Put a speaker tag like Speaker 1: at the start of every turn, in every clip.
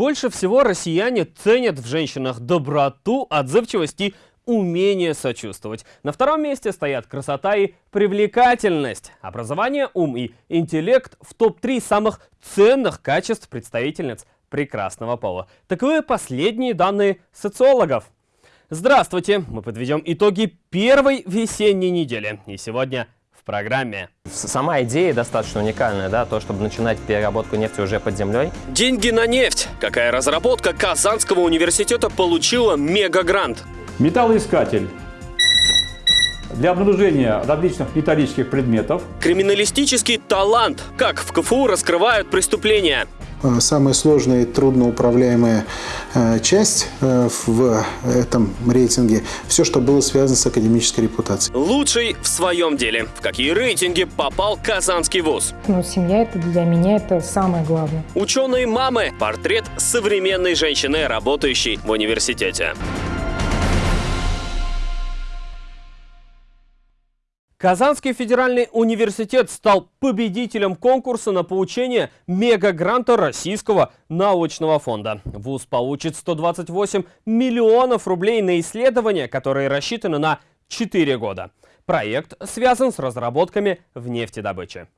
Speaker 1: Больше всего россияне ценят в женщинах доброту, отзывчивость и умение сочувствовать. На втором месте стоят красота и привлекательность. Образование, ум и интеллект в топ-3 самых ценных качеств представительниц прекрасного пола. Таковы последние данные социологов. Здравствуйте! Мы подведем итоги первой весенней недели. И сегодня программе.
Speaker 2: Сама идея достаточно уникальная, да, то, чтобы начинать переработку нефти уже под землей.
Speaker 1: Деньги на нефть. Какая разработка Казанского университета получила мегагрант?
Speaker 3: Металлоискатель для обнаружения различных металлических предметов.
Speaker 1: Криминалистический талант. Как в КФУ раскрывают преступления.
Speaker 4: Э, самая сложная и трудноуправляемая э, часть э, в этом рейтинге – все, что было связано с академической репутацией.
Speaker 1: Лучший в своем деле. В какие рейтинги попал Казанский вуз?
Speaker 5: Ну, семья – это для меня это самое главное.
Speaker 1: Ученые мамы. Портрет современной женщины, работающей в университете. Казанский федеральный университет стал победителем конкурса на получение мегагранта Российского научного фонда. ВУЗ получит 128 миллионов рублей на исследования, которые рассчитаны на 4 года. Проект связан с разработками в нефтедобыче.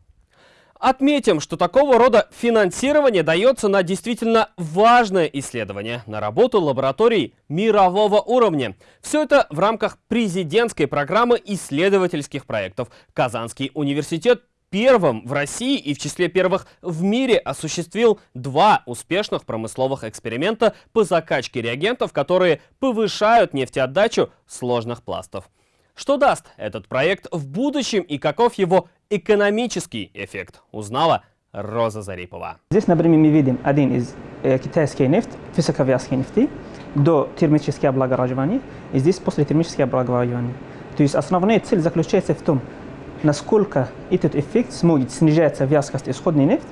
Speaker 1: Отметим, что такого рода финансирование дается на действительно важное исследование, на работу лабораторий мирового уровня. Все это в рамках президентской программы исследовательских проектов. Казанский университет первым в России и в числе первых в мире осуществил два успешных промысловых эксперимента по закачке реагентов, которые повышают нефтеотдачу сложных пластов. Что даст этот проект в будущем и каков его экономический эффект, узнала Роза Зарипова.
Speaker 6: Здесь, например, мы видим один из э, китайский нефть, высоковязкой нефти, до термического облагораживания, и здесь после термического облагораживания. То есть основная цель заключается в том, насколько этот эффект сможет снижать вязкость исходной нефти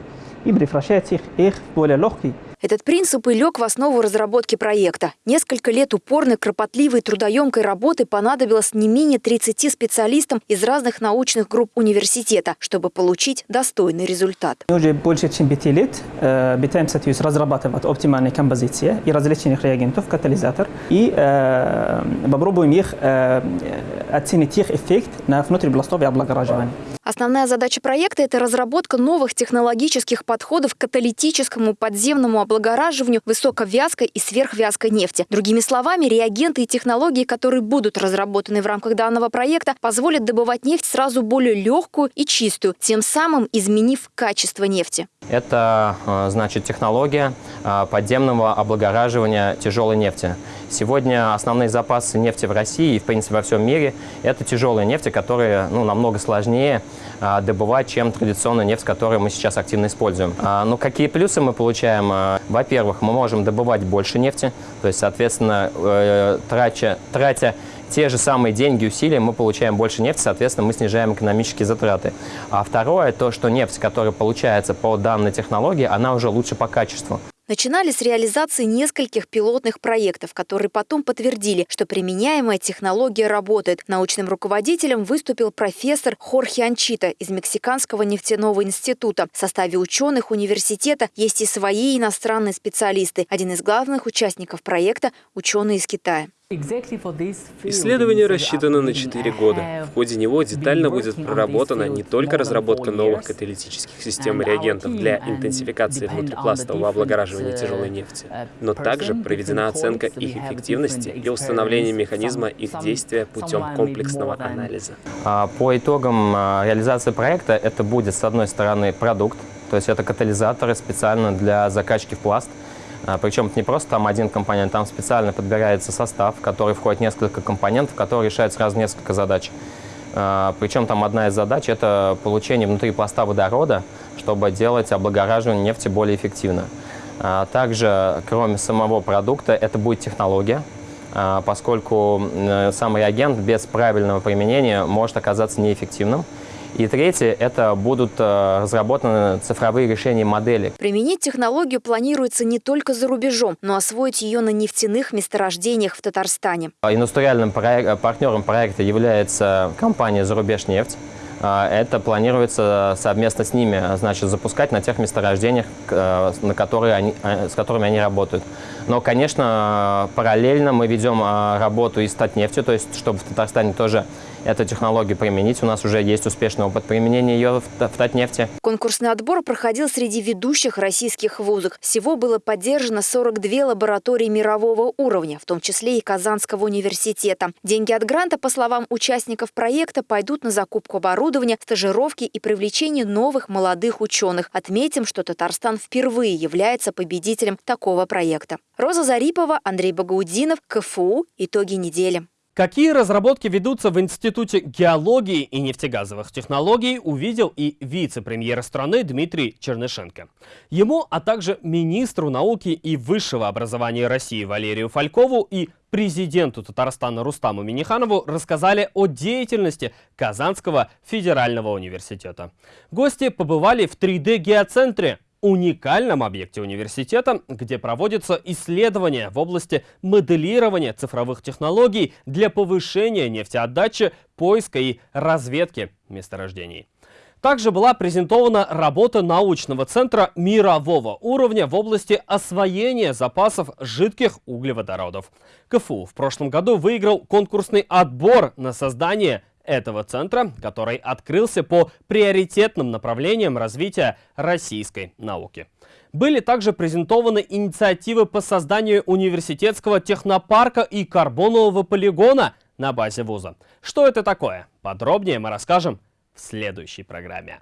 Speaker 6: и превращать их, их в более легкий
Speaker 7: этот принцип и лег в основу разработки проекта. Несколько лет упорной, кропотливой, трудоемкой работы понадобилось не менее 30 специалистам из разных научных групп университета, чтобы получить достойный результат.
Speaker 6: Мы уже больше чем 5 лет э, пытаемся то разрабатывать оптимальные композиции и различных реагентов, катализатор, и э, попробуем их э, оценить их эффект на внутрибластовое облагораживание.
Speaker 7: Основная задача проекта – это разработка новых технологических подходов к каталитическому подземному облагораживанию высоковязкой и сверхвязкой нефти. Другими словами, реагенты и технологии, которые будут разработаны в рамках данного проекта, позволят добывать нефть сразу более легкую и чистую, тем самым изменив качество нефти.
Speaker 2: Это, э, значит, технология э, подземного облагораживания тяжелой нефти. Сегодня основные запасы нефти в России и, в принципе, во всем мире – это тяжелые нефти, которые ну, намного сложнее а, добывать, чем традиционная нефть, которую мы сейчас активно используем. А, ну, какие плюсы мы получаем? А, во-первых, мы можем добывать больше нефти, то есть, соответственно, э, тратя, тратя те же самые деньги усилия, мы получаем больше нефти, соответственно, мы снижаем экономические затраты. А второе, то, что нефть, которая получается по данной технологии, она уже лучше по качеству.
Speaker 7: Начинали с реализации нескольких пилотных проектов, которые потом подтвердили, что применяемая технология работает. Научным руководителем выступил профессор Хорхе Анчита из Мексиканского нефтяного института. В составе ученых университета есть и свои иностранные специалисты. Один из главных участников проекта – ученые из Китая.
Speaker 8: Исследование рассчитано на 4 года. В ходе него детально будет проработана не только разработка новых каталитических систем и реагентов для интенсификации внутрипластового облагораживания тяжелой нефти, но также проведена оценка их эффективности и установление механизма их действия путем комплексного анализа.
Speaker 2: А, по итогам а, реализации проекта это будет, с одной стороны, продукт, то есть это катализаторы специально для закачки в пласт, Причем это не просто там один компонент, там специально подбирается состав, в который входит несколько компонентов, которые решают сразу несколько задач. А, Причем там одна из задач – это получение внутри пласта водорода, чтобы делать облагораживание нефти более эффективно. А, также, кроме самого продукта, это будет технология, поскольку сам реагент без правильного применения может оказаться неэффективным. И третье – это будут э, разработаны цифровые решения модели.
Speaker 7: Применить технологию планируется не только за рубежом, но освоить ее на нефтяных месторождениях в Татарстане.
Speaker 2: Индустриальным проек партнером проекта является компания «Зарубежнефть». это планируется совместно с ними значит, запускать на тех месторождениях, на которые они, с которыми они работают. Но, конечно, параллельно мы ведем работу и с Татнефтью, то есть чтобы в Татарстане тоже эту технологию применить. У нас уже есть успешный опыт применения ее в, Татнефти.
Speaker 7: Конкурсный отбор проходил среди ведущих российских вузов. Всего было поддержано 42 лаборатории мирового уровня, в том числе и Казанского университета. Деньги от гранта, по словам участников проекта, пойдут на закупку оборудования, стажировки и привлечение новых молодых ученых. Отметим, что Татарстан впервые является победителем такого проекта. Роза Зарипова, Андрей Багаудинов, КФУ. Итоги недели.
Speaker 1: Какие разработки ведутся в Институте геологии и нефтегазовых технологий, увидел и вице-премьер страны Дмитрий Чернышенко. Ему, а также министру науки и высшего образования России Валерию Фалькову и президенту Татарстана Рустаму Миниханову рассказали о деятельности Казанского федерального университета. Гости побывали в 3D-геоцентре уникальном объекте университета, где проводятся исследования в области моделирования цифровых технологий для повышения нефтеотдачи, поиска и разведки месторождений. Также была презентована работа научного центра мирового уровня в области освоения запасов жидких углеводородов. КФУ в прошлом году выиграл конкурсный отбор на создание этого центра, который открылся по приоритетным направлениям развития российской науки. Были также презентованы инициативы по созданию университетского технопарка и карбонового полигона на базе вуза. Что это такое? Подробнее мы расскажем в следующей программе.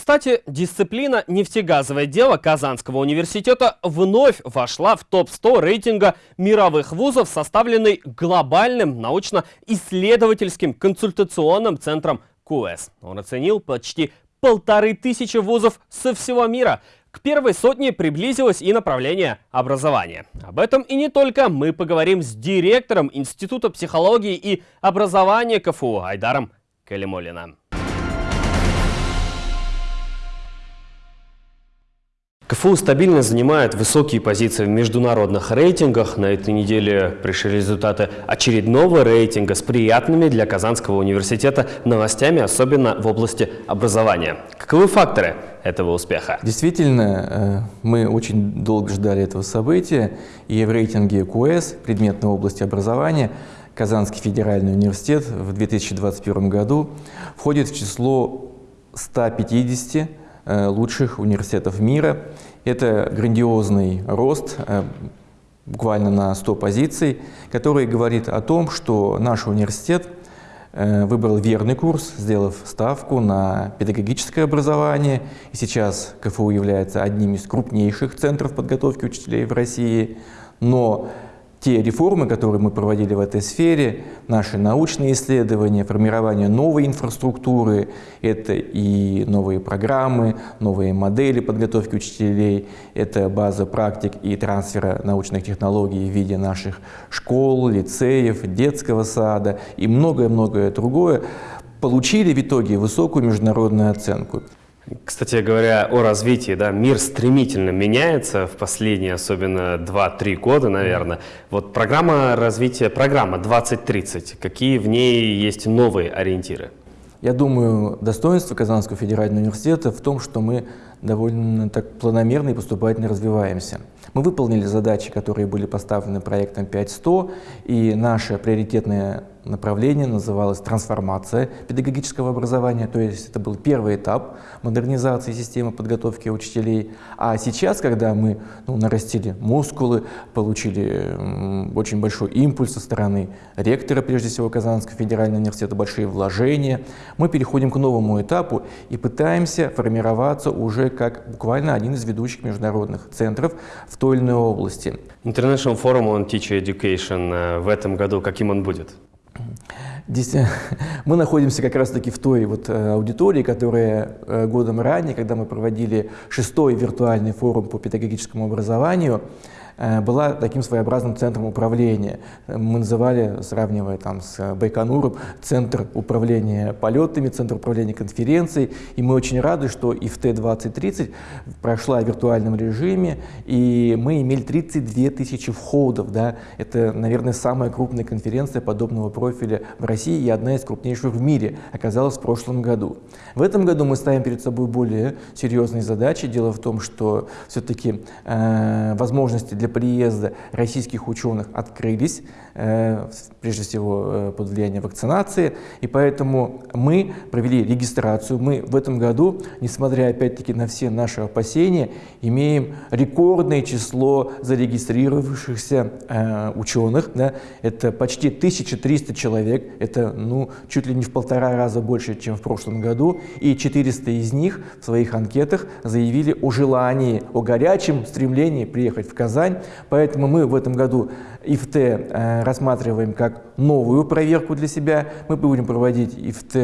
Speaker 1: Кстати, дисциплина «Нефтегазовое дело» Казанского университета вновь вошла в топ-100 рейтинга мировых вузов, составленный глобальным научно-исследовательским консультационным центром КУЭС. Он оценил почти полторы тысячи вузов со всего мира. К первой сотне приблизилось и направление образования. Об этом и не только мы поговорим с директором Института психологии и образования КФУ Айдаром Калимулиным. КФУ стабильно занимает высокие позиции в международных рейтингах. На этой неделе пришли результаты очередного рейтинга с приятными для Казанского университета новостями, особенно в области образования. Каковы факторы этого успеха?
Speaker 9: Действительно, э, мы очень долго ждали этого события, и в рейтинге КУЭС, предметной области образования, Казанский федеральный университет в 2021 году входит в число 150 Э, лучших университетов мира. Это грандиозный рост, э, буквально на 100 позиций, который говорит о том, что наш университет э, выбрал верный курс, сделав ставку на педагогическое образование. И сейчас КФУ является одним из крупнейших центров подготовки учителей в России. Но те реформы, которые мы проводили в этой сфере, наши научные исследования, формирование новой инфраструктуры, это и новые программы, новые модели подготовки учителей, это база практик и трансфера научных технологий в виде наших школ, лицеев, детского сада и многое-многое другое, получили в итоге высокую международную оценку.
Speaker 1: Кстати говоря, о развитии, да, мир стремительно меняется в последние, особенно 2-3 года, наверное. Вот программа развития, программа 2030, какие в ней есть новые ориентиры?
Speaker 9: Я думаю, достоинство Казанского федерального университета в том, что мы довольно так планомерно и поступательно развиваемся. Мы выполнили задачи, которые были поставлены проектом 5100, и наше приоритетное направление называлось «Трансформация педагогического образования», то есть это был первый этап модернизации системы подготовки учителей. А сейчас, когда мы ну, нарастили мускулы, получили очень большой импульс со стороны ректора, прежде всего Казанского федерального университета, большие вложения, мы переходим к новому этапу и пытаемся формироваться уже как буквально один из ведущих международных центров в той или иной области.
Speaker 1: International Forum on Teacher Education э, в этом году, каким он будет?
Speaker 9: Мы находимся как раз-таки в той вот э, аудитории, которая э, годом ранее, когда мы проводили шестой виртуальный форум по педагогическому образованию, была таким своеобразным центром управления. Мы называли, сравнивая там с Байконуром, центр управления полетами, центр управления конференцией. И мы очень рады, что ИФТ-2030 прошла в виртуальном режиме, и мы имели 32 тысячи входов. Да? Это, наверное, самая крупная конференция подобного профиля в России и одна из крупнейших в мире оказалась в прошлом году. В этом году мы ставим перед собой более серьезные задачи. Дело в том, что все-таки э, возможности для приезда российских ученых открылись, прежде всего э, под влиянием вакцинации, и поэтому мы провели регистрацию. Мы в этом году, несмотря опять-таки на все наши опасения, имеем рекордное число зарегистрировавшихся э, ученых. Да? Это почти 1300 человек, это ну, чуть ли не в полтора раза больше, чем в прошлом году, и 400 из них в своих анкетах заявили о желании, о горячем стремлении приехать в Казань. Поэтому мы в этом году ИФТ э, рассматриваем как новую проверку для себя. Мы будем проводить ИФТ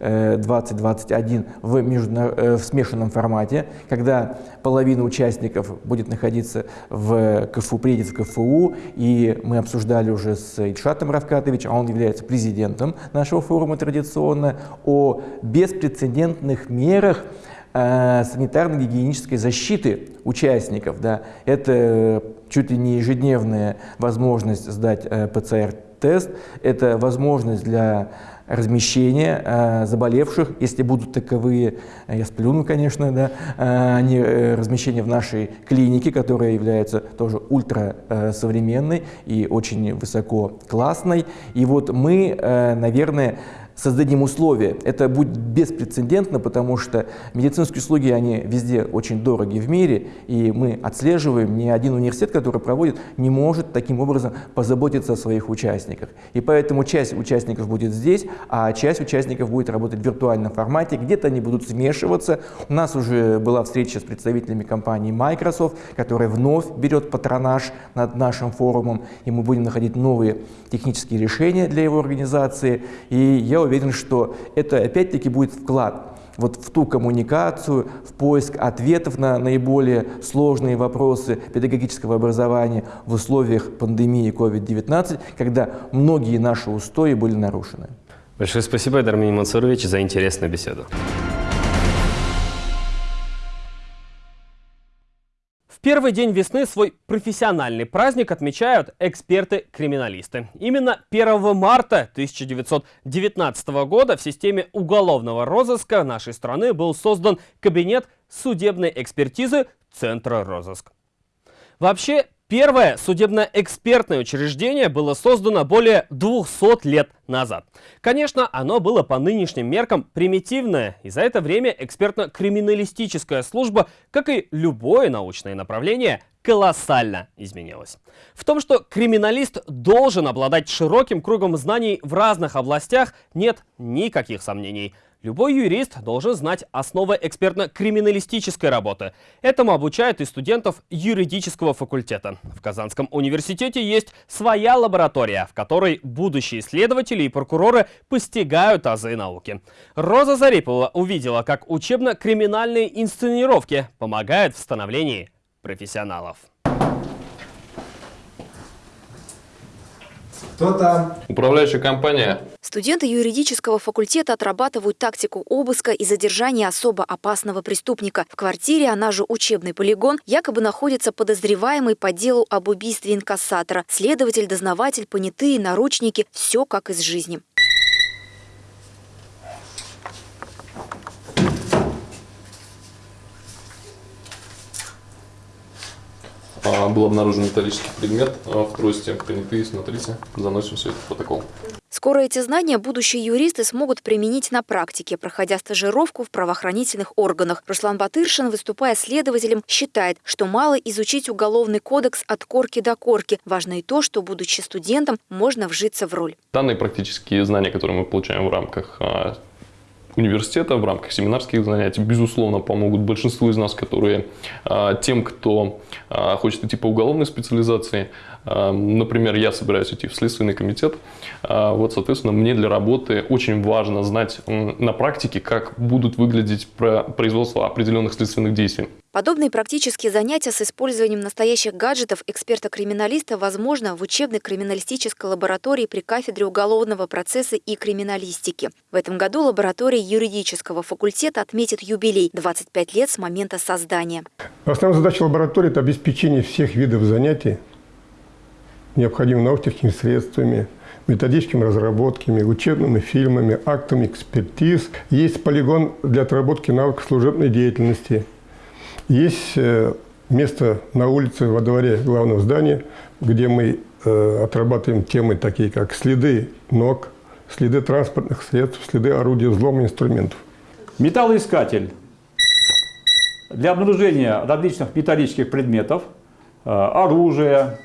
Speaker 9: э, 2021 в, междуна... э, в смешанном формате, когда половина участников будет находиться в КФУ, приедет в КФУ, и мы обсуждали уже с Ильшатом Равкатовичем, а он является президентом нашего форума традиционно, о беспрецедентных мерах э, санитарно-гигиенической защиты участников. Да. Это чуть ли не ежедневная возможность сдать э, ПЦР-тест, это возможность для размещения э, заболевших, если будут таковые, э, я сплюну, конечно, да, они, э, размещение в нашей клинике, которая является тоже ультра э, современной и очень высоко классной. И вот мы, наверное, создадим условия. Это будет беспрецедентно, потому что медицинские услуги, они везде очень дороги в мире, и мы отслеживаем, ни один университет, который проводит, не может таким образом позаботиться о своих участниках. И поэтому часть участников будет здесь, а часть участников будет работать в виртуальном формате, где-то они будут смешиваться. У нас уже была встреча с представителями компании Microsoft, которая вновь берет патронаж над нашим форумом, и мы будем находить новые технические решения для его организации. И я уверен, что это опять-таки будет вклад вот в ту коммуникацию, в поиск ответов на наиболее сложные вопросы педагогического образования в условиях пандемии COVID-19, когда многие наши устои были нарушены.
Speaker 1: Большое спасибо, Эдармин Мансурович, за интересную беседу. Первый день весны свой профессиональный праздник отмечают эксперты-криминалисты. Именно 1 марта 1919 года в системе уголовного розыска нашей страны был создан кабинет судебной экспертизы Центра розыск. Вообще, Первое судебно-экспертное учреждение было создано более 200 лет назад. Конечно, оно было по нынешним меркам примитивное, и за это время экспертно-криминалистическая служба, как и любое научное направление, колоссально изменилось. В том, что криминалист должен обладать широким кругом знаний в разных областях, нет никаких сомнений. Любой юрист должен знать основы экспертно-криминалистической работы. Этому обучают и студентов юридического факультета. В Казанском университете есть своя лаборатория, в которой будущие исследователи и прокуроры постигают азы науки. Роза Зарипова увидела, как учебно-криминальные инсценировки помогают в становлении профессионалов.
Speaker 10: Кто там? Управляющая компания.
Speaker 7: Студенты юридического факультета отрабатывают тактику обыска и задержания особо опасного преступника. В квартире, она же учебный полигон, якобы находится подозреваемый по делу об убийстве инкассатора. Следователь, дознаватель, понятые, наручники – все как из жизни.
Speaker 10: Был обнаружен металлический предмет а, в трости. Понятые, смотрите, заносим все это в протокол.
Speaker 7: Скоро эти знания будущие юристы смогут применить на практике, проходя стажировку в правоохранительных органах. Руслан Батыршин, выступая следователем, считает, что мало изучить уголовный кодекс от корки до корки. Важно и то, что, будучи студентом, можно вжиться в роль.
Speaker 10: Данные практические знания, которые мы получаем в рамках а, университета в рамках семинарских занятий, безусловно, помогут большинству из нас, которые а, тем, кто а, хочет идти по уголовной специализации, а, например, я собираюсь идти в Следственный комитет, вот, соответственно, мне для работы очень важно знать на практике, как будут выглядеть производство определенных следственных действий.
Speaker 7: Подобные практические занятия с использованием настоящих гаджетов эксперта-криминалиста возможно в учебной криминалистической лаборатории при кафедре уголовного процесса и криминалистики. В этом году лаборатория юридического факультета отметит юбилей – 25 лет с момента создания.
Speaker 11: Основная задача лаборатории – это обеспечение всех видов занятий необходимыми научными средствами, методическими разработками, учебными фильмами, актами экспертиз. Есть полигон для отработки навыков служебной деятельности. Есть э, место на улице во дворе главного здания, где мы э, отрабатываем темы такие, как следы ног, следы транспортных средств, следы орудия взлома инструментов.
Speaker 3: Металлоискатель для обнаружения различных металлических предметов, э, оружия,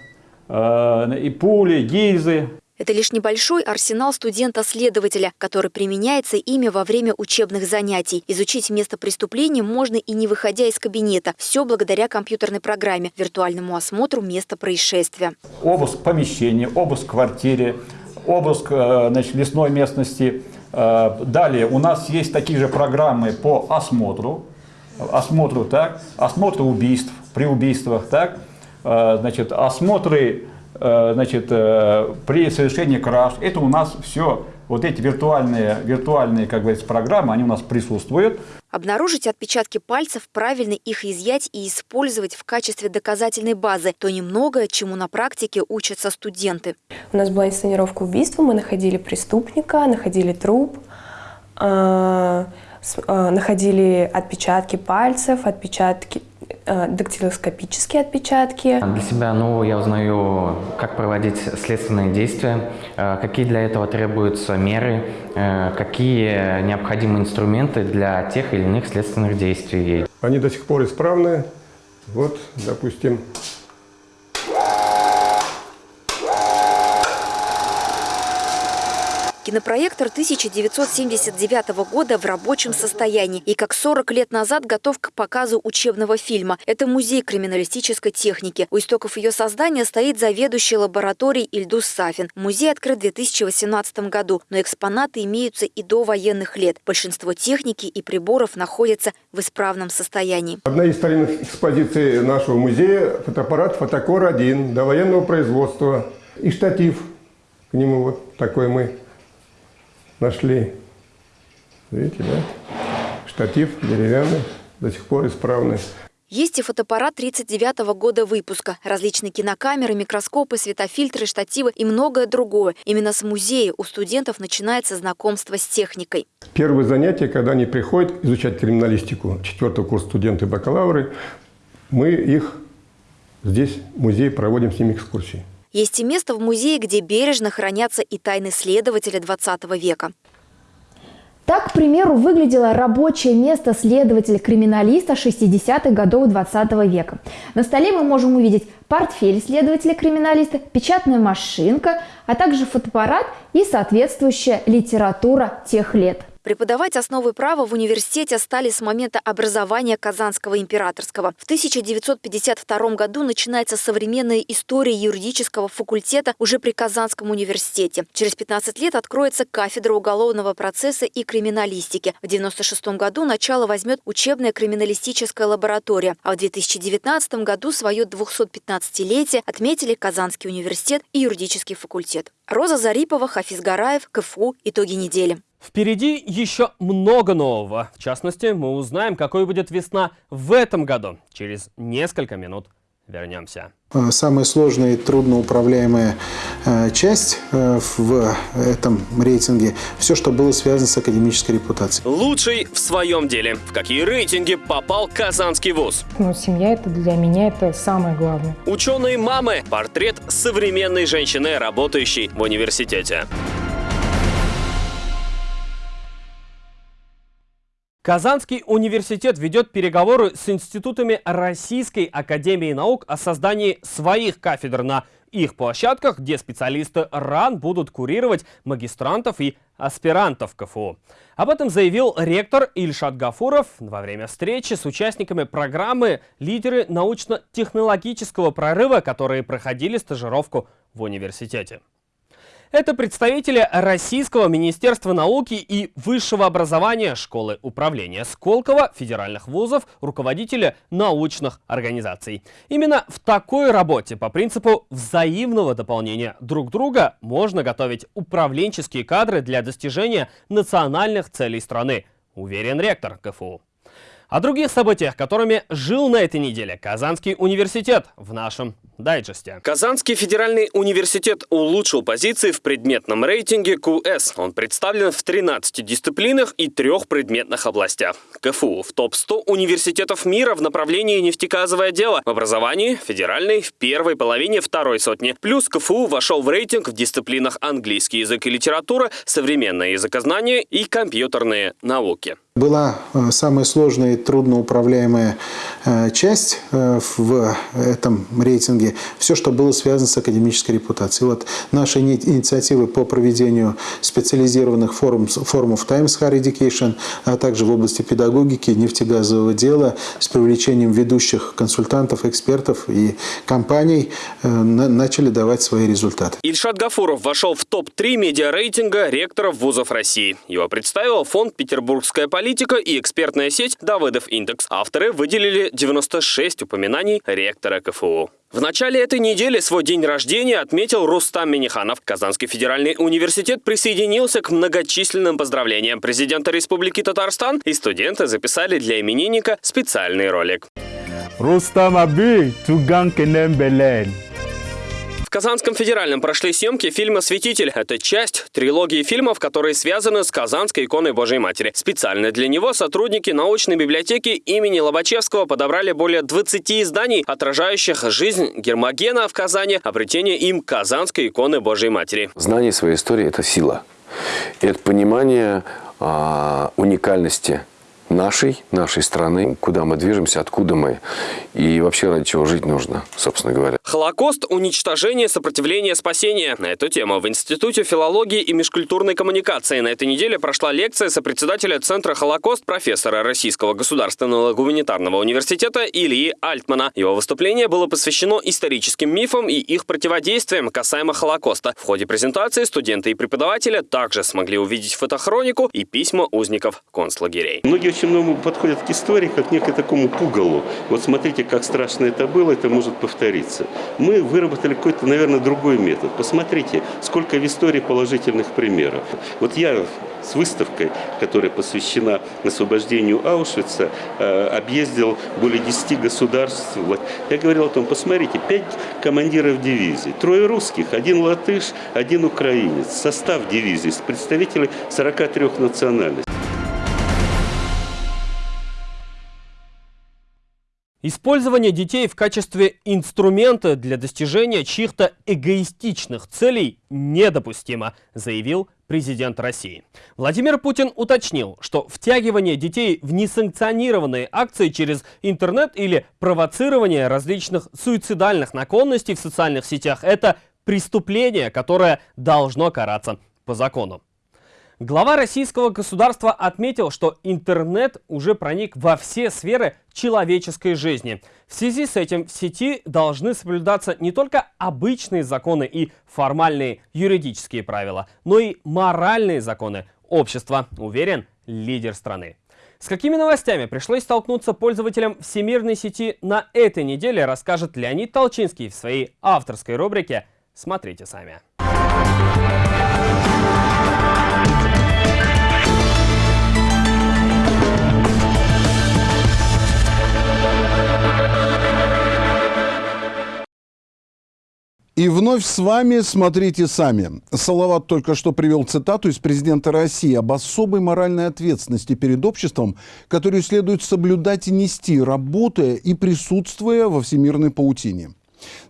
Speaker 3: и пули, гильзы.
Speaker 7: Это лишь небольшой арсенал студента-следователя, который применяется ими во время учебных занятий. Изучить место преступления можно и не выходя из кабинета. Все благодаря компьютерной программе, виртуальному осмотру места происшествия.
Speaker 3: Обыск помещения, обыск квартиры, обыск э, значит, лесной местности. Э, далее у нас есть такие же программы по осмотру. Осмотру, так, осмотру убийств, при убийствах, так, э, значит, осмотры значит, э, при совершении краж. Это у нас все, вот эти виртуальные, виртуальные как говорится, программы, они у нас присутствуют.
Speaker 7: Обнаружить отпечатки пальцев, правильно их изъять и использовать в качестве доказательной базы – то немногое, чему на практике учатся студенты.
Speaker 12: У нас была инсценировка убийства, мы находили преступника, находили труп, э, находили отпечатки пальцев, отпечатки Э, дактилоскопические отпечатки.
Speaker 13: Для себя нового я узнаю, как проводить следственные действия, э, какие для этого требуются меры, э, какие необходимы инструменты для тех или иных следственных действий.
Speaker 11: Они до сих пор исправны. Вот, допустим,
Speaker 7: Кинопроектор 1979 года в рабочем состоянии и как 40 лет назад готов к показу учебного фильма. Это музей криминалистической техники. У истоков ее создания стоит заведующий лабораторией Ильдус Сафин. Музей открыт в 2018 году, но экспонаты имеются и до военных лет. Большинство техники и приборов находятся в исправном состоянии.
Speaker 11: Одна из старинных экспозиций нашего музея – фотоаппарат «Фотокор-1» до военного производства и штатив. К нему вот такой мы нашли. Видите, да? Штатив деревянный, до сих пор исправный.
Speaker 7: Есть и фотоаппарат 39 -го года выпуска, различные кинокамеры, микроскопы, светофильтры, штативы и многое другое. Именно с музея у студентов начинается знакомство с техникой.
Speaker 11: Первое занятие, когда они приходят изучать криминалистику, четвертый курс студенты бакалавры, мы их здесь, в музее, проводим с ними экскурсии.
Speaker 7: Есть и место в музее, где бережно хранятся и тайны следователя 20 века.
Speaker 14: Так, к примеру, выглядело рабочее место следователя-криминалиста 60-х годов 20 века. На столе мы можем увидеть портфель следователя-криминалиста, печатная машинка, а также фотоаппарат и соответствующая литература тех лет.
Speaker 7: Преподавать основы права в университете стали с момента образования Казанского императорского. В 1952 году начинается современная история юридического факультета уже при Казанском университете. Через 15 лет откроется кафедра уголовного процесса и криминалистики. В 1996 году начало возьмет учебная криминалистическая лаборатория, а в 2019 году свое 215-летие отметили Казанский университет и юридический факультет. Роза Зарипова, Хафиз Гараев, КФУ. Итоги недели.
Speaker 1: Впереди еще много нового. В частности, мы узнаем, какой будет весна в этом году. Через несколько минут вернемся.
Speaker 4: Э, самая сложная и трудноуправляемая э, часть э, в этом рейтинге – все, что было связано с академической репутацией.
Speaker 1: Лучший в своем деле. В какие рейтинги попал Казанский вуз?
Speaker 5: Ну, семья – это для меня это самое главное.
Speaker 1: Ученые мамы. Портрет современной женщины, работающей в университете. Казанский университет ведет переговоры с институтами Российской Академии Наук о создании своих кафедр на их площадках, где специалисты РАН будут курировать магистрантов и аспирантов КФУ. Об этом заявил ректор Ильшат Гафуров во время встречи с участниками программы «Лидеры научно-технологического прорыва», которые проходили стажировку в университете. Это представители Российского Министерства науки и высшего образования Школы управления Сколково, федеральных вузов, руководители научных организаций. Именно в такой работе по принципу взаимного дополнения друг друга можно готовить управленческие кадры для достижения национальных целей страны, уверен ректор КФУ. О других событиях, которыми жил на этой неделе Казанский университет в нашем дайджесте. Казанский федеральный университет улучшил позиции в предметном рейтинге QS. Он представлен в 13 дисциплинах и трех предметных областях. КФУ в топ-100 университетов мира в направлении нефтегазовое дело. В образовании федеральный в первой половине второй сотни. Плюс КФУ вошел в рейтинг в дисциплинах английский язык и литература, современное языкознание и компьютерные науки.
Speaker 4: Была э, самая сложная и трудноуправляемая э, часть э, в этом рейтинге. Все, что было связано с академической репутацией. Вот наши инициативы по проведению специализированных форум, форумов Times Higher Education, а также в области педагогики, нефтегазового дела с привлечением ведущих консультантов, экспертов и компаний начали давать свои результаты.
Speaker 1: Ильшат Гафуров вошел в топ-3 медиарейтинга ректоров вузов России. Его представил фонд «Петербургская политика» аналитика и экспертная сеть Давыдов Индекс. Авторы выделили 96 упоминаний ректора КФУ. В начале этой недели свой день рождения отметил Рустам Миниханов. Казанский федеральный университет присоединился к многочисленным поздравлениям президента Республики Татарстан, и студенты записали для именинника специальный ролик.
Speaker 15: Рустам Аби, Туган Кенем Белен.
Speaker 1: В Казанском федеральном прошли съемки фильма «Святитель». Это часть трилогии фильмов, которые связаны с Казанской иконой Божьей Матери. Специально для него сотрудники научной библиотеки имени Лобачевского подобрали более 20 изданий, отражающих жизнь Гермогена в Казани, обретение им Казанской иконы Божьей Матери.
Speaker 16: Знание своей истории – это сила. Это понимание а, уникальности нашей, нашей страны, куда мы движемся, откуда мы и вообще ради чего жить нужно, собственно говоря.
Speaker 1: Холокост, уничтожение, сопротивление, спасение. На эту тему в Институте филологии и межкультурной коммуникации на этой неделе прошла лекция сопредседателя Центра Холокост профессора Российского государственного гуманитарного университета Ильи Альтмана. Его выступление было посвящено историческим мифам и их противодействиям касаемо Холокоста. В ходе презентации студенты и преподаватели также смогли увидеть фотохронику и письма узников концлагерей.
Speaker 17: Многие очень много подходят к истории как некое такому пугалу. Вот смотрите, как страшно это было, это может повториться. Мы выработали какой-то, наверное, другой метод. Посмотрите, сколько в истории положительных примеров. Вот я с выставкой, которая посвящена освобождению Аушвица, э, объездил более 10 государств. Я говорил о том, посмотрите, 5 командиров дивизий, трое русских, один латыш, один украинец. Состав дивизии с представителей 43 национальностей.
Speaker 1: Использование детей в качестве инструмента для достижения чьих-то эгоистичных целей недопустимо, заявил президент России. Владимир Путин уточнил, что втягивание детей в несанкционированные акции через интернет или провоцирование различных суицидальных наклонностей в социальных сетях – это преступление, которое должно караться по закону. Глава российского государства отметил, что интернет уже проник во все сферы человеческой жизни. В связи с этим в сети должны соблюдаться не только обычные законы и формальные юридические правила, но и моральные законы общества, уверен лидер страны. С какими новостями пришлось столкнуться пользователям всемирной сети на этой неделе, расскажет Леонид Толчинский в своей авторской рубрике «Смотрите сами».
Speaker 18: И вновь с вами «Смотрите сами». Салават только что привел цитату из президента России об особой моральной ответственности перед обществом, которую следует соблюдать и нести, работая и присутствуя во всемирной паутине.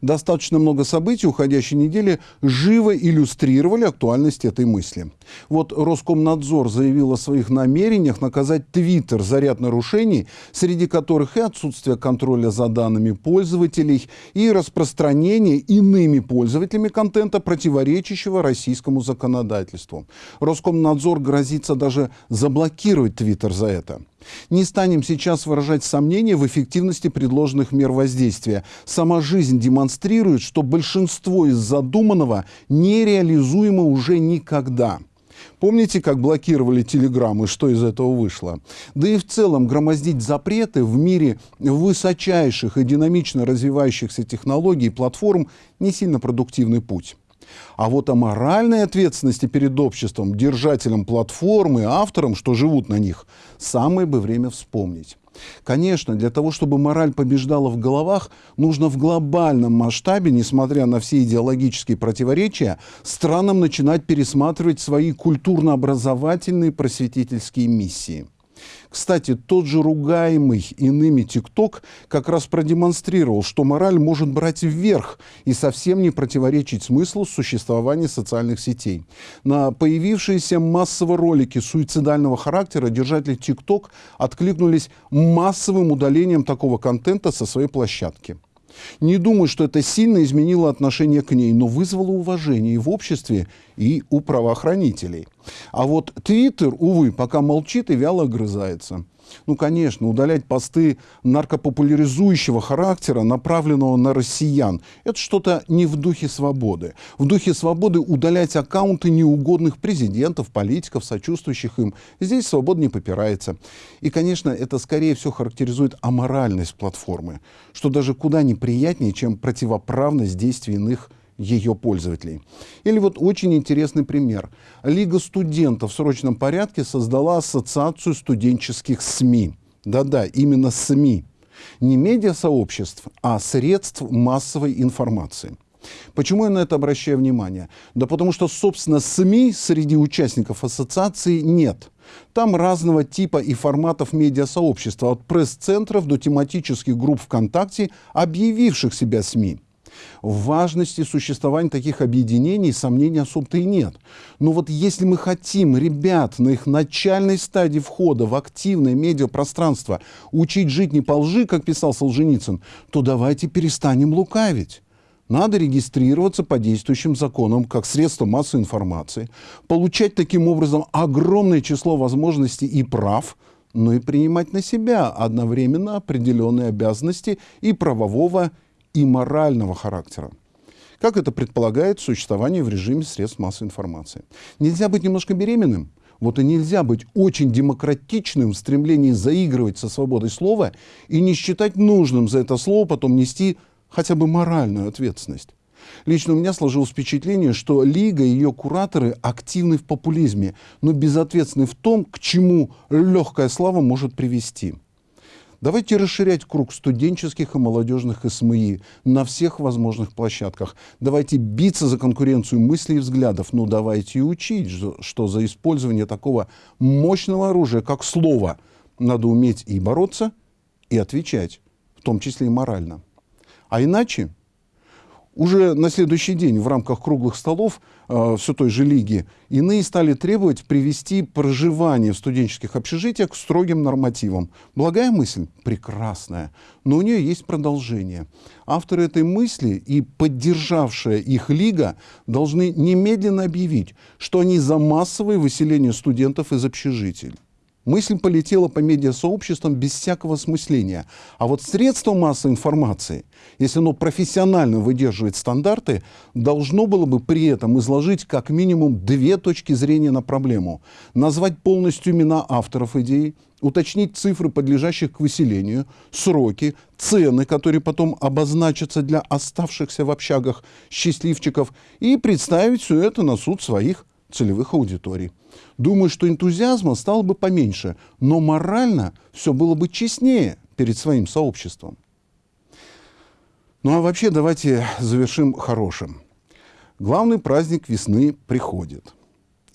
Speaker 18: Достаточно много событий уходящей недели живо иллюстрировали актуальность этой мысли. Вот Роскомнадзор заявил о своих намерениях наказать Твиттер за ряд нарушений, среди которых и отсутствие контроля за данными пользователей, и распространение иными пользователями контента, противоречащего российскому законодательству. Роскомнадзор грозится даже заблокировать Твиттер за это. Не станем сейчас выражать сомнения в эффективности предложенных мер воздействия. Сама жизнь демонстрирует, что большинство из задуманного нереализуемо уже никогда. Помните, как блокировали телеграммы, что из этого вышло? Да и в целом громоздить запреты в мире высочайших и динамично развивающихся технологий и платформ не сильно продуктивный путь. А вот о моральной ответственности перед обществом, держателем платформы, автором, что живут на них, самое бы время вспомнить. Конечно, для того, чтобы мораль побеждала в головах, нужно в глобальном масштабе, несмотря на все идеологические противоречия, странам начинать пересматривать свои культурно-образовательные просветительские миссии. Кстати, тот же ругаемый иными ТикТок как раз продемонстрировал, что мораль может брать вверх и совсем не противоречить смыслу существования социальных сетей. На появившиеся массово ролики суицидального характера держатели ТикТок откликнулись массовым удалением такого контента со своей площадки. Не думаю, что это сильно изменило отношение к ней, но вызвало уважение и в обществе, и у правоохранителей. А вот Твиттер, увы, пока молчит и вяло огрызается. Ну, конечно, удалять посты наркопопуляризующего характера, направленного на россиян, это что-то не в духе свободы. В духе свободы удалять аккаунты неугодных президентов, политиков, сочувствующих им, здесь свобода не попирается. И, конечно, это скорее всего характеризует аморальность платформы, что даже куда неприятнее, чем противоправность действий иных ее пользователей. Или вот очень интересный пример. Лига студентов в срочном порядке создала ассоциацию студенческих СМИ. Да-да, именно СМИ. Не медиасообществ, а средств массовой информации. Почему я на это обращаю внимание? Да потому что, собственно, СМИ среди участников ассоциации нет. Там разного типа и форматов медиасообщества, от пресс-центров до тематических групп ВКонтакте, объявивших себя СМИ. В важности существования таких объединений сомнений особо-то и нет. Но вот если мы хотим ребят на их начальной стадии входа в активное медиапространство учить жить не по лжи, как писал Солженицын, то давайте перестанем лукавить. Надо регистрироваться по действующим законам как средство массовой информации, получать таким образом огромное число возможностей и прав, но и принимать на себя одновременно определенные обязанности и правового, и морального характера. Как это предполагает существование в режиме средств массовой информации. Нельзя быть немножко беременным, вот и нельзя быть очень демократичным в стремлении заигрывать со свободой слова и не считать нужным за это слово потом нести хотя бы моральную ответственность. Лично у меня сложилось впечатление, что Лига и ее кураторы активны в популизме, но безответственны в том, к чему легкая слава может привести. Давайте расширять круг студенческих и молодежных СМИ на всех возможных площадках. Давайте биться за конкуренцию мыслей и взглядов. Но давайте и учить, что за использование такого мощного оружия, как слово, надо уметь и бороться, и отвечать, в том числе и морально. А иначе уже на следующий день в рамках круглых столов э, все той же лиги иные стали требовать привести проживание в студенческих общежитиях к строгим нормативам. Благая мысль? Прекрасная. Но у нее есть продолжение. Авторы этой мысли и поддержавшая их лига должны немедленно объявить, что они за массовое выселение студентов из общежитий. Мысль полетела по медиасообществам без всякого смысления. А вот средство массовой информации, если оно профессионально выдерживает стандарты, должно было бы при этом изложить как минимум две точки зрения на проблему. Назвать полностью имена авторов идеи, уточнить цифры, подлежащих к выселению, сроки, цены, которые потом обозначатся для оставшихся в общагах счастливчиков, и представить все это на суд своих целевых аудиторий. Думаю, что энтузиазма стало бы поменьше, но морально все было бы честнее перед своим сообществом. Ну а вообще давайте завершим хорошим. Главный праздник весны приходит.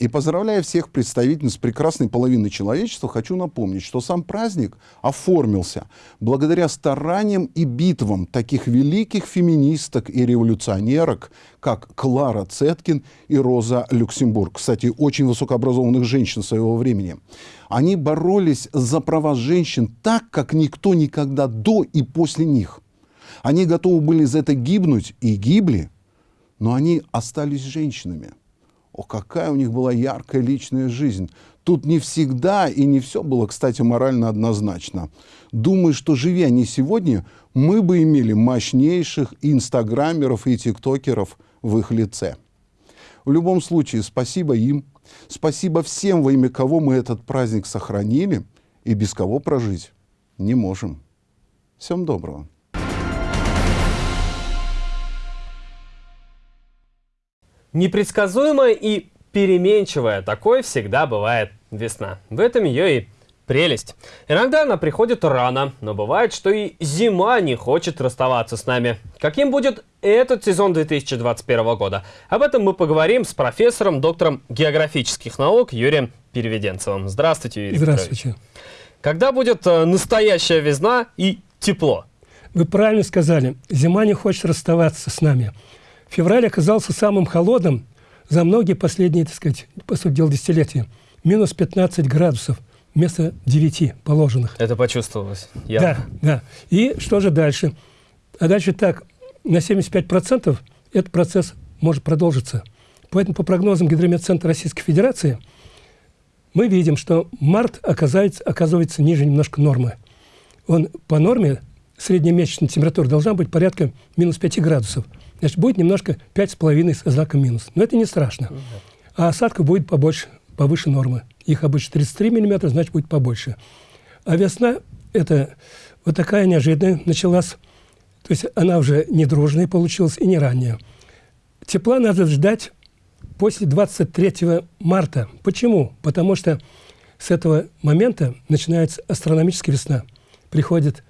Speaker 18: И поздравляя всех представительниц прекрасной половины человечества, хочу напомнить, что сам праздник оформился благодаря стараниям и битвам таких великих феминисток и революционерок, как Клара Цеткин и Роза Люксембург. Кстати, очень высокообразованных женщин своего времени. Они боролись за права женщин так, как никто никогда до и после них. Они готовы были за это гибнуть и гибли, но они остались женщинами – О, какая у них была яркая личная жизнь. Тут не всегда и не все было, кстати, морально однозначно. Думаю, что живя не сегодня, мы бы имели мощнейших инстаграмеров и тиктокеров в их лице. В любом случае, спасибо им, спасибо всем, во имя кого мы этот праздник сохранили и без кого прожить не можем. Всем доброго.
Speaker 1: Непредсказуемая и переменчивая, такой всегда бывает весна. В этом ее и прелесть. Иногда она приходит рано, но бывает, что и зима не хочет расставаться с нами. Каким будет этот сезон 2021 года? Об этом мы поговорим с профессором, доктором географических наук Юрием Переведенцевым. Здравствуйте, Юрий
Speaker 19: Здравствуйте.
Speaker 1: Петрович. Когда будет э, настоящая весна и тепло?
Speaker 19: Вы правильно сказали. Зима не хочет расставаться с нами. Февраль оказался самым холодным за многие последние, так сказать, по сути дела, десятилетия. Минус 15 градусов вместо 9 положенных.
Speaker 1: Это почувствовалось. Я...
Speaker 19: Да, да. И что же дальше? А дальше так, на 75% этот процесс может продолжиться. Поэтому по прогнозам Гидрометцентра Российской Федерации мы видим, что март оказывается, оказывается ниже немножко нормы. Он по норме, средняя месячная температура должна быть порядка минус 5 градусов. Значит, будет немножко 5,5 с знаком минус. Но это не страшно. А осадка будет побольше, повыше нормы. Их обычно 33 миллиметра, значит, будет побольше. А весна – это вот такая неожиданная началась. То есть она уже не дружная получилась и не ранняя. Тепла надо ждать после 23 марта. Почему? Потому что с этого момента начинается астрономическая весна. Приходит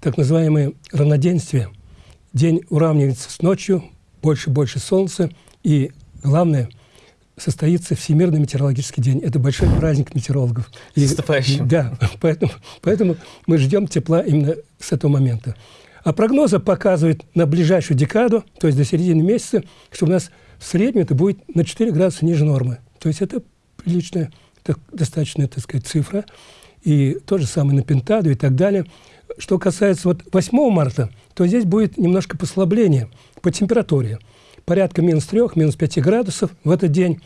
Speaker 19: так называемое равноденствие – день уравнивается с ночью, больше-больше солнца, и главное, состоится Всемирный метеорологический день. Это большой праздник метеорологов.
Speaker 1: И,
Speaker 19: да, поэтому, поэтому мы ждем тепла именно с этого момента. А прогнозы показывают на ближайшую декаду, то есть до середины месяца, что у нас в среднем это будет на 4 градуса ниже нормы. То есть это приличная, так, достаточная, так сказать, цифра. И то же самое на Пентаду и так далее. Что касается вот 8 марта, то здесь будет немножко послабление по температуре. Порядка минус 3, минус 5 градусов в этот день.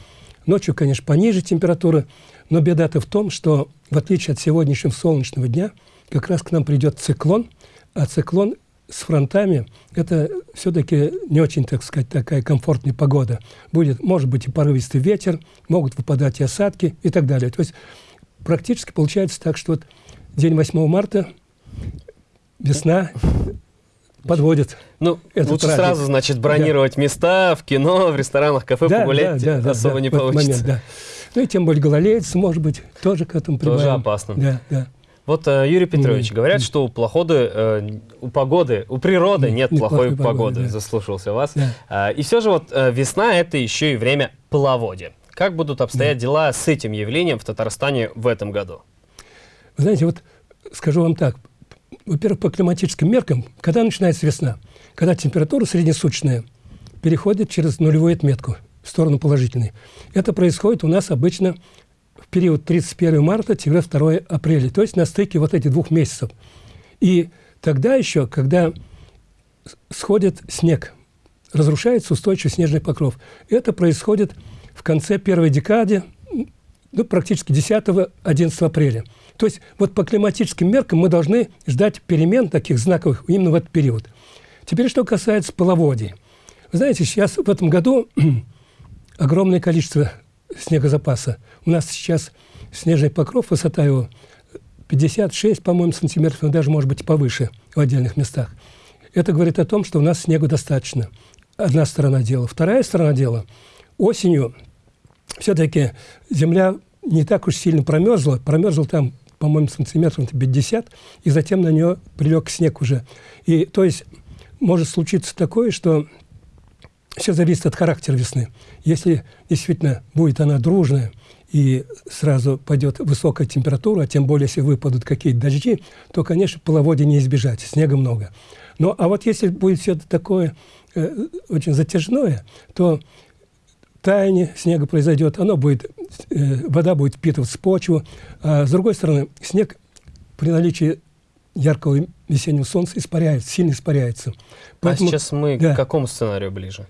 Speaker 19: Ночью, конечно, пониже температура, но беда-то в том, что в отличие от сегодняшнего солнечного дня, как раз к нам придет циклон, а циклон с фронтами – это все-таки не очень, так сказать, такая комфортная погода. Будет, может быть, и порывистый ветер, могут выпадать и осадки и так далее. То есть практически получается так, что вот день 8 марта, весна, подводит.
Speaker 1: Ну, лучше праздник. сразу, значит, бронировать да. места в кино, в ресторанах, кафе, да, погулять да, да, особо да, не получится. Момент, да.
Speaker 19: Ну и тем более гололедец, может быть, тоже к этому прибавим.
Speaker 1: Тоже опасно.
Speaker 19: Да, да.
Speaker 1: Вот, э, Юрий Петрович, mm. говорят, mm. что у, плоходы, э, у погоды, у природы mm. нет плохой, плохой погоды. погоды. Да. Заслушался вас. Да. Э, и все же вот э, весна – это еще и время половодья. Как будут обстоять да. дела с этим явлением в Татарстане в этом году?
Speaker 19: Вы знаете, вот скажу вам так. Во-первых, по климатическим меркам, когда начинается весна? Когда температура среднесуточная переходит через нулевую отметку в сторону положительной. Это происходит у нас обычно в период 31 марта-2 апреля, то есть на стыке вот этих двух месяцев. И тогда еще, когда сходит снег, разрушается устойчивый снежный покров. Это происходит в конце первой декады, ну, практически 10-11 апреля. То есть вот по климатическим меркам мы должны ждать перемен таких знаковых именно в этот период. Теперь, что касается половодья. Вы знаете, сейчас в этом году огромное количество снегозапаса. У нас сейчас снежный покров, высота его 56, по-моему, сантиметров, но даже, может быть, повыше в отдельных местах. Это говорит о том, что у нас снегу достаточно. Одна сторона дела. Вторая сторона дела. Осенью все-таки земля не так уж сильно промерзла. Промерзла там, по-моему, сантиметров 50, и затем на нее прилег снег уже. И, то есть может случиться такое, что все зависит от характера весны. Если действительно будет она дружная, и сразу пойдет высокая температура, а тем более, если выпадут какие-то дожди, то, конечно, половодья не избежать, снега много. Но, а вот если будет все такое э, очень затяжное, то таяние снега произойдет, оно будет, э, вода будет впитываться в почву. А с другой стороны, снег при наличии яркого весеннего солнца испаряется, сильно испаряется.
Speaker 1: А Поэтому, а сейчас мы да. к какому сценарию ближе?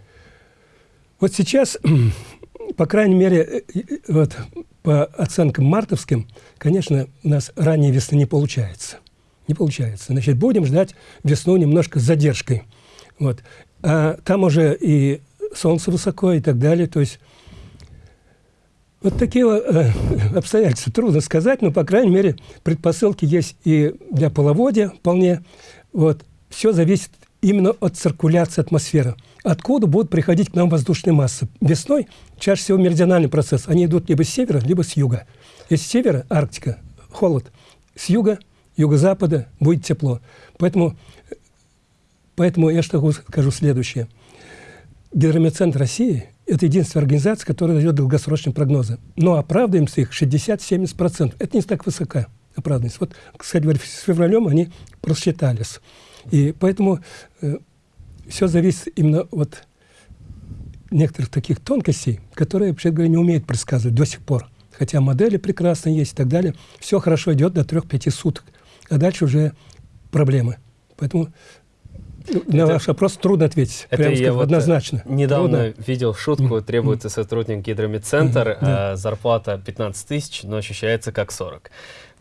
Speaker 19: Вот сейчас по крайней мере, вот, по оценкам мартовским, конечно, у нас ранней весны не получается. Не получается. Значит, будем ждать весну немножко с задержкой. Вот. А там уже и солнце высоко и так далее. То есть вот такие э, обстоятельства трудно сказать, но, по крайней мере, предпосылки есть и для половодья вполне. Вот. Все зависит именно от циркуляции атмосферы. Откуда будут приходить к нам воздушные массы? Весной чаще всего меридиональный процесс. Они идут либо с севера, либо с юга. Если с севера – Арктика, холод. С юга, юго-запада будет тепло. Поэтому, поэтому я что скажу следующее. Гидрометцентр России – это единственная организация, которая дает долгосрочные прогнозы. Но оправдываемся их 60-70%. Это не так высока оправданность. Вот, кстати говоря, с февралем они просчитались. И поэтому э, все зависит именно от некоторых таких тонкостей, которые, вообще говоря, не умеют предсказывать до сих пор. Хотя модели прекрасные есть и так далее. Все хорошо идет до 3-5 суток. А дальше уже проблемы. Поэтому на это, ваш вопрос трудно ответить.
Speaker 1: Это
Speaker 19: прямо
Speaker 1: я
Speaker 19: скажу,
Speaker 1: вот
Speaker 19: однозначно.
Speaker 1: Недавно
Speaker 19: трудно.
Speaker 1: видел шутку, требуется сотрудник гидромедцентр,
Speaker 19: да.
Speaker 1: а зарплата 15 тысяч, но ощущается как 40.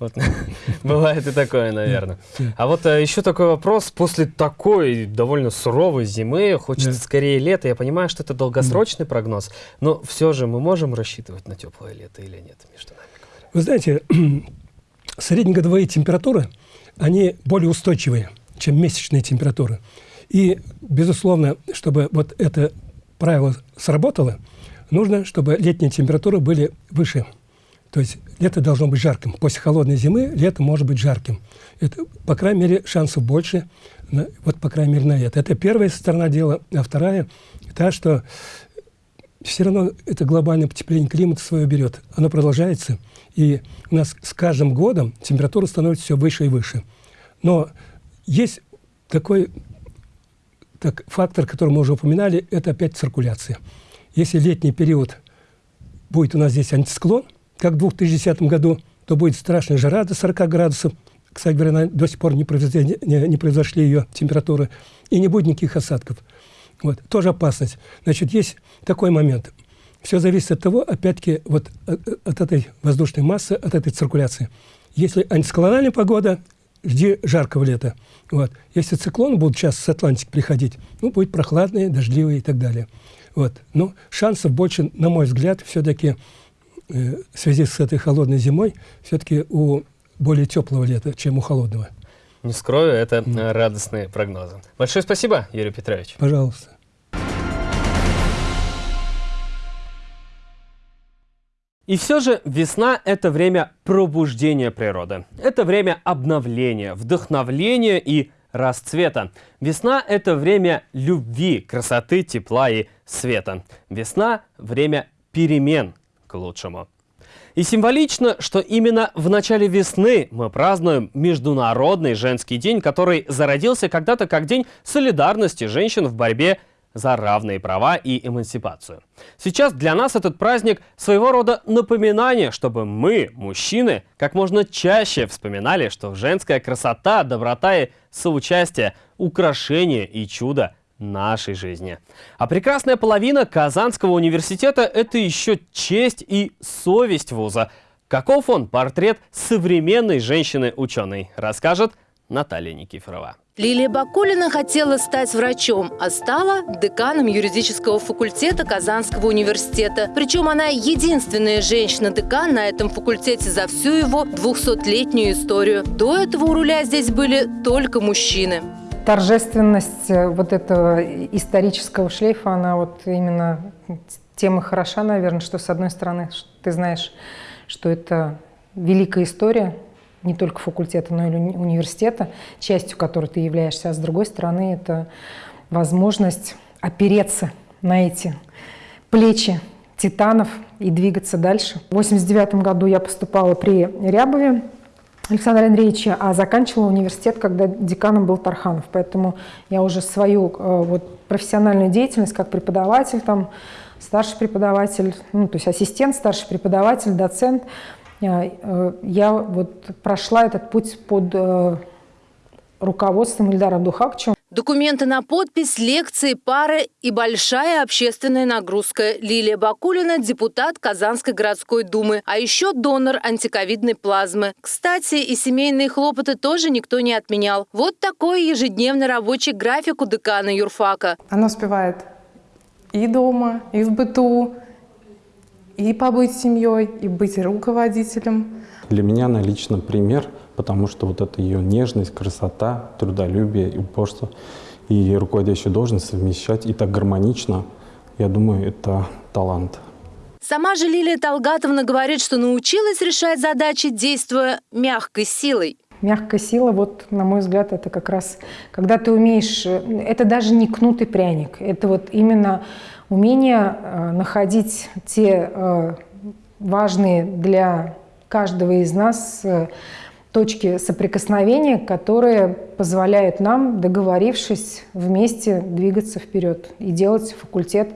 Speaker 1: Вот. Бывает и такое, наверное. А вот а, еще такой вопрос. После такой довольно суровой зимы хочется
Speaker 19: Да.
Speaker 1: скорее лета. Я понимаю, что это долгосрочный прогноз, но все же мы можем рассчитывать на теплое лето или нет? Между нами говоря.
Speaker 19: Вы знаете, среднегодовые температуры, они более устойчивые, чем месячные температуры. И, безусловно, чтобы вот это правило сработало, нужно, чтобы летние температуры были выше. То есть лето должно быть жарким. После холодной зимы лето может быть жарким. Это, по крайней мере, шансов больше, на, вот по крайней мере, на это. Это первая сторона дела. А вторая – та, что все равно это глобальное потепление климата свое берет. Оно продолжается. И у нас с каждым годом температура становится все выше и выше. Но есть такой так, фактор, который мы уже упоминали, это опять циркуляция. Если летний период будет у нас здесь антисклон, как в 2010 году, то будет страшная жара до 40 градусов. Кстати говоря, до сих пор не, произошли, не, не произошли ее температуры. И не будет никаких осадков. Вот. Тоже опасность. Значит, есть такой момент. Все зависит от того, опять-таки, вот от, от этой воздушной массы, от этой циркуляции. Если антисклональная погода, жди жаркого лета. Вот. Если циклоны будут сейчас с Атлантики приходить, ну, будет прохладные, дождливые и так далее. Вот. Но шансов больше, на мой взгляд, все-таки э, в связи с этой холодной зимой, все-таки у более теплого лета, чем у холодного.
Speaker 1: Не скрою, это mm. радостные прогнозы. Большое спасибо, Юрий Петрович.
Speaker 19: Пожалуйста.
Speaker 1: И все же весна – это время пробуждения природы. Это время обновления, вдохновления и расцвета. Весна – это время любви, красоты, тепла и света. Весна – время перемен к лучшему. И символично, что именно в начале весны мы празднуем Международный женский день, который зародился когда-то как день солидарности женщин в борьбе за равные права и эмансипацию. Сейчас для нас этот праздник своего рода напоминание, чтобы мы, мужчины, как можно чаще вспоминали, что женская красота, доброта и соучастие – украшение и чудо нашей жизни. А прекрасная половина Казанского университета – это еще честь и совесть вуза. Каков он портрет современной женщины-ученой, расскажет Наталья Никифорова.
Speaker 20: Лилия Бакулина хотела стать врачом, а стала деканом юридического факультета Казанского университета. Причем она единственная женщина-декан на этом факультете за всю его 200-летнюю историю. До этого у руля здесь были только мужчины.
Speaker 5: Торжественность вот этого исторического шлейфа, она вот именно тем и хороша, наверное, что с одной стороны ты знаешь, что это великая история, не только факультета, но и университета, частью которой ты являешься, а с другой стороны это возможность опереться на эти плечи титанов и двигаться дальше. В 1989 году я поступала при Рябове Александра Андреевича, а заканчивала университет, когда деканом был Тарханов. Поэтому я уже свою вот, профессиональную деятельность как преподаватель, там, старший преподаватель, ну, то есть ассистент, старший преподаватель, доцент – я вот прошла этот путь под руководством Ильдара Абдухакчева.
Speaker 20: Документы на подпись, лекции, пары и большая общественная нагрузка. Лилия Бакулина – депутат Казанской городской думы, а еще донор антиковидной плазмы. Кстати, и семейные хлопоты тоже никто не отменял. Вот такой ежедневный рабочий график у декана юрфака.
Speaker 21: Она успевает и дома, и в быту, и побыть семьей, и быть руководителем.
Speaker 22: Для меня она лично пример, потому что вот эта ее нежность, красота, трудолюбие и упорство и руководящую должность совмещать и так гармонично, я думаю, это талант.
Speaker 20: Сама же Лилия Талгатовна говорит, что научилась решать задачи, действуя мягкой силой.
Speaker 5: Мягкая сила, вот, на мой взгляд, это как раз, когда ты умеешь, это даже не кнутый пряник, это вот именно умение э, находить те э, важные для каждого из нас э, точки соприкосновения, которые позволяют нам, договорившись, вместе двигаться вперед и делать факультет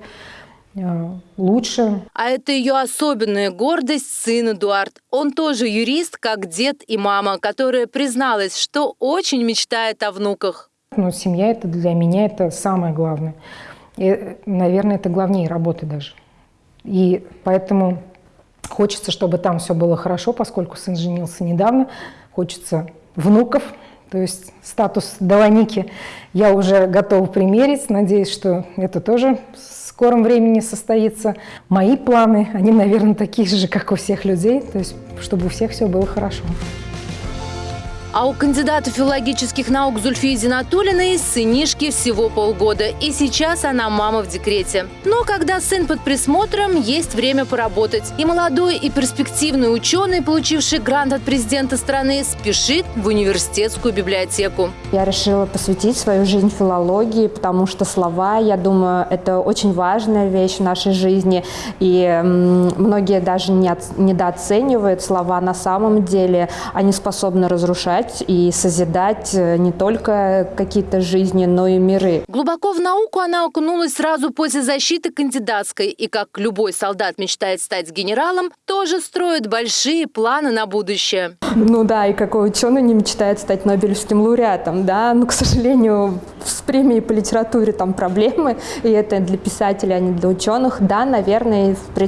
Speaker 5: лучше.
Speaker 20: А это ее особенная гордость сын Эдуард. Он тоже юрист, как дед и мама, которая призналась, что очень мечтает о внуках.
Speaker 5: Ну, семья это для меня это самое главное. И, наверное, это главнее работы даже. И поэтому хочется, чтобы там все было хорошо, поскольку сын женился недавно. Хочется внуков, то есть статус Долоники я уже готова примерить. Надеюсь, что это тоже скором времени состоится. Мои планы, они, наверное, такие же, как у всех людей, то есть чтобы у всех все было хорошо.
Speaker 20: А у кандидата филологических наук Зульфии Зинатулиной сынишки всего полгода. И сейчас она мама в декрете. Но когда сын под присмотром, есть время поработать. И молодой, и перспективный ученый, получивший грант от президента страны, спешит в университетскую библиотеку.
Speaker 23: Я решила посвятить свою жизнь филологии, потому что слова, я думаю, это очень важная вещь в нашей жизни. И многие даже не недооценивают слова на самом деле. Они способны разрушать развивать и созидать э, не только какие-то жизни, но и миры.
Speaker 20: Глубоко в науку она окунулась сразу после защиты кандидатской. И как любой солдат мечтает стать генералом, тоже строит большие планы на будущее.
Speaker 23: Ну да, и какой ученый не мечтает стать Нобелевским лауреатом, да? Но, к сожалению, с премией по литературе там проблемы, и это для писателей, а не для ученых. Да, наверное, э,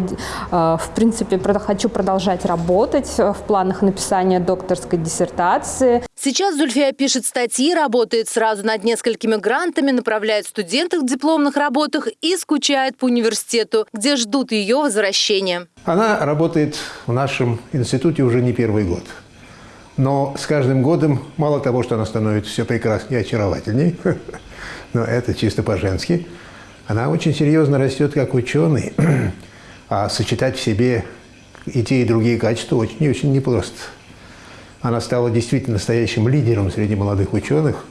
Speaker 23: в принципе, хочу продолжать работать в планах написания докторской диссертации,
Speaker 20: информации. Сейчас Зульфия пишет статьи, работает сразу над несколькими грантами, направляет студентов в дипломных работах и скучает по университету, где ждут ее возвращения.
Speaker 24: Она работает в нашем институте уже не первый год. Но с каждым годом мало того, что она становится все прекраснее и очаровательней, но это чисто по-женски, она очень серьезно растет как ученый, а сочетать в себе и те, и другие качества очень и очень непросто. Она стала действительно настоящим лидером среди молодых ученых,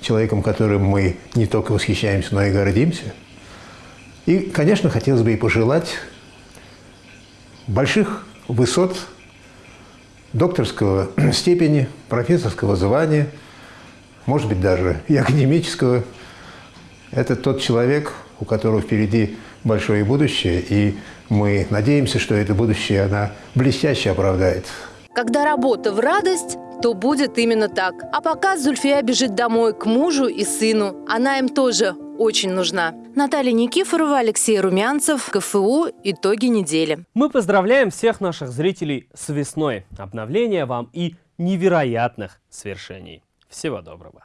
Speaker 24: человеком, которым мы не только восхищаемся, но и гордимся. И, конечно, хотелось бы ей пожелать больших высот докторского степени, профессорского звания, может быть, даже и академического. Это тот человек, у которого впереди большое будущее, и мы надеемся, что это будущее она блестяще оправдает.
Speaker 20: Когда работа в радость, то будет именно так. А пока Зульфия бежит домой к мужу и сыну. Она им тоже очень нужна. Наталья Никифорова, Алексей Румянцев, КФУ «Итоги недели».
Speaker 1: Мы поздравляем всех наших зрителей с весной. Обновления вам и невероятных свершений. Всего доброго.